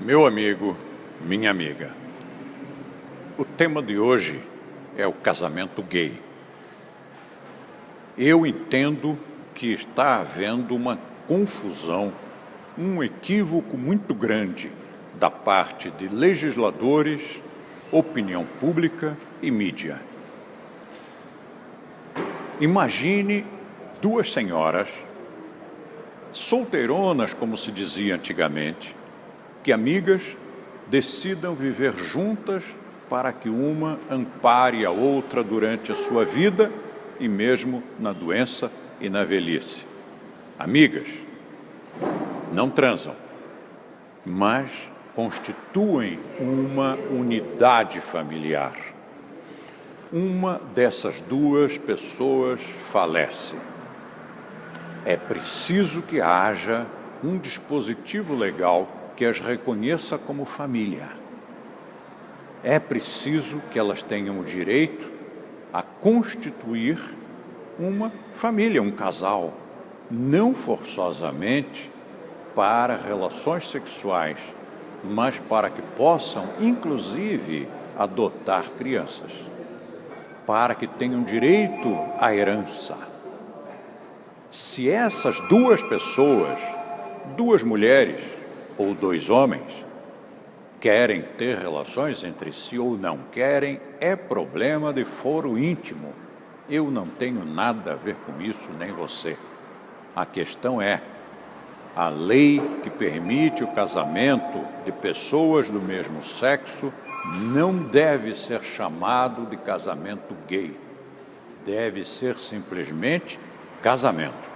Meu amigo, minha amiga, o tema de hoje é o casamento gay. Eu entendo que está havendo uma confusão, um equívoco muito grande da parte de legisladores, opinião pública e mídia. Imagine duas senhoras, solteironas, como se dizia antigamente, que amigas decidam viver juntas para que uma ampare a outra durante a sua vida e mesmo na doença e na velhice. Amigas, não transam, mas constituem uma unidade familiar. Uma dessas duas pessoas falece. É preciso que haja um dispositivo legal que as reconheça como família. É preciso que elas tenham o direito a constituir uma família, um casal, não forçosamente para relações sexuais, mas para que possam, inclusive, adotar crianças, para que tenham direito à herança. Se essas duas pessoas, duas mulheres, ou dois homens querem ter relações entre si ou não querem, é problema de foro íntimo. Eu não tenho nada a ver com isso, nem você. A questão é: a lei que permite o casamento de pessoas do mesmo sexo não deve ser chamado de casamento gay. Deve ser simplesmente casamento.